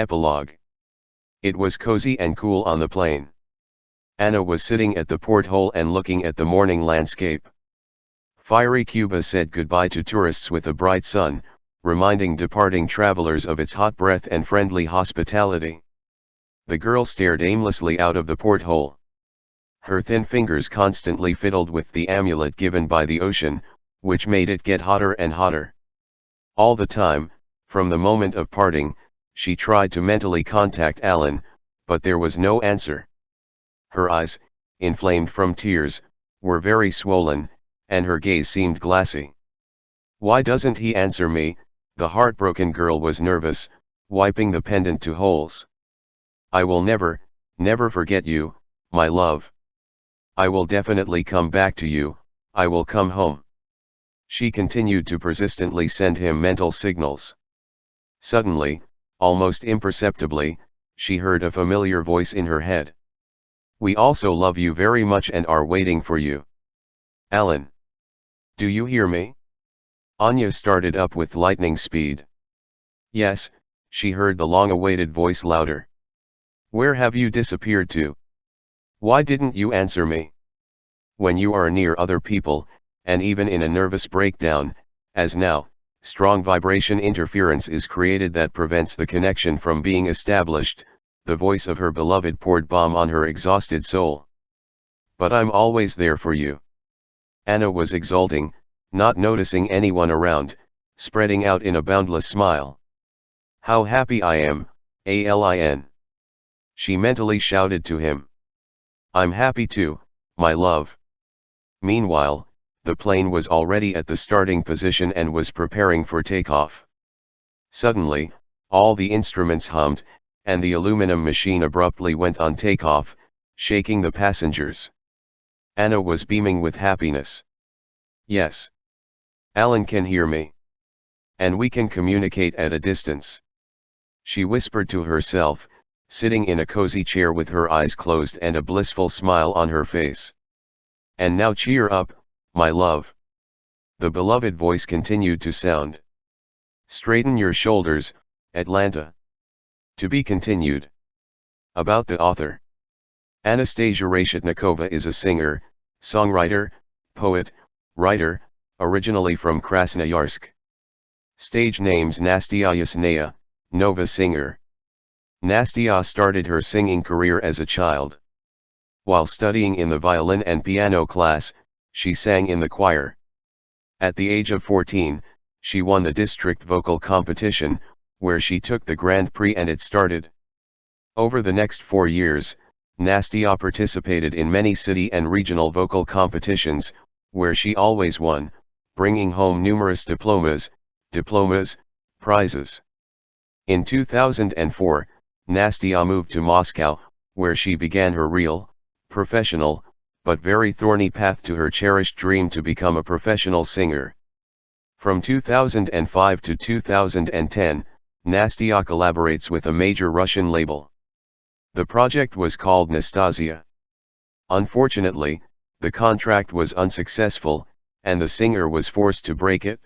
Epilogue It was cozy and cool on the plane. Anna was sitting at the porthole and looking at the morning landscape. Fiery Cuba said goodbye to tourists with a bright sun, reminding departing travelers of its hot breath and friendly hospitality. The girl stared aimlessly out of the porthole. Her thin fingers constantly fiddled with the amulet given by the ocean, which made it get hotter and hotter. All the time, from the moment of parting, she tried to mentally contact Alan, but there was no answer. Her eyes, inflamed from tears, were very swollen, and her gaze seemed glassy. Why doesn't he answer me, the heartbroken girl was nervous, wiping the pendant to holes. I will never, never forget you, my love. I will definitely come back to you, I will come home. She continued to persistently send him mental signals. Suddenly, almost imperceptibly, she heard a familiar voice in her head. We also love you very much and are waiting for you. Alan. Do you hear me? Anya started up with lightning speed. Yes, she heard the long-awaited voice louder. Where have you disappeared to? Why didn't you answer me? When you are near other people, and even in a nervous breakdown, as now, strong vibration interference is created that prevents the connection from being established, the voice of her beloved poured balm on her exhausted soul. But I'm always there for you. Anna was exulting, not noticing anyone around, spreading out in a boundless smile. How happy I am, Alan. She mentally shouted to him. I'm happy too, my love. Meanwhile, the plane was already at the starting position and was preparing for takeoff. Suddenly, all the instruments hummed, and the aluminum machine abruptly went on takeoff, shaking the passengers. Anna was beaming with happiness. Yes. Alan can hear me. And we can communicate at a distance. She whispered to herself, sitting in a cozy chair with her eyes closed and a blissful smile on her face. And now cheer up, my love. The beloved voice continued to sound. Straighten your shoulders, Atlanta. To be continued. About the author. Anastasia Reshetnikova is a singer, songwriter, poet, writer, originally from Krasnoyarsk. Stage names Nastya Yasnaya, Nova singer. Nastya started her singing career as a child. While studying in the violin and piano class, she sang in the choir. At the age of 14, she won the district vocal competition, where she took the Grand Prix and it started. Over the next four years, Nastya participated in many city and regional vocal competitions, where she always won, bringing home numerous diplomas, diplomas, prizes. In 2004, Nastya moved to Moscow, where she began her real, professional, but very thorny path to her cherished dream to become a professional singer. From 2005 to 2010, Nastya collaborates with a major Russian label. The project was called Nastasia. Unfortunately, the contract was unsuccessful, and the singer was forced to break it.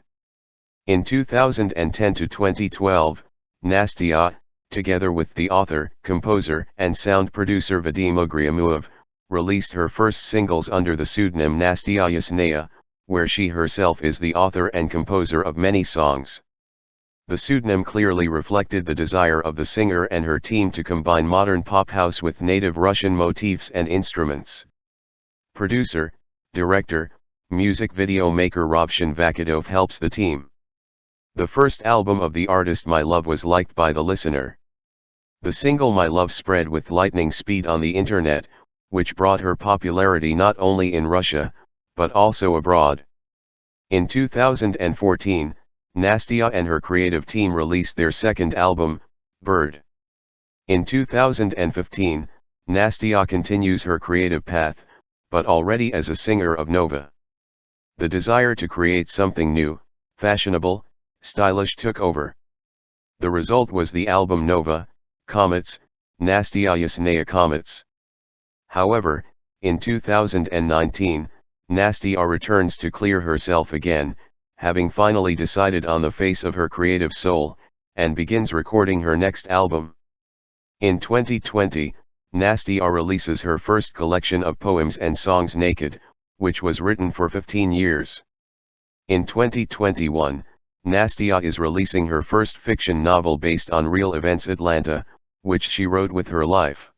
In 2010 to 2012, Nastya, together with the author, composer, and sound producer Vadim Ugryamov, released her first singles under the pseudonym Nastya Yasnaya, where she herself is the author and composer of many songs. The pseudonym clearly reflected the desire of the singer and her team to combine modern pop house with native Russian motifs and instruments. Producer, director, music video maker Rovshan Vakadov helps the team. The first album of the artist My Love was liked by the listener. The single My Love spread with lightning speed on the internet, which brought her popularity not only in Russia, but also abroad. In 2014, Nastya and her creative team released their second album, Bird. In 2015, Nastya continues her creative path, but already as a singer of Nova. The desire to create something new, fashionable, stylish took over. The result was the album Nova, Comets, Nastya Yasnaya Comets. However, in 2019, Nastya returns to clear herself again, having finally decided on the face of her creative soul, and begins recording her next album. In 2020, Nastia releases her first collection of poems and songs Naked, which was written for 15 years. In 2021, Nastia is releasing her first fiction novel based on real events Atlanta, which she wrote with her life.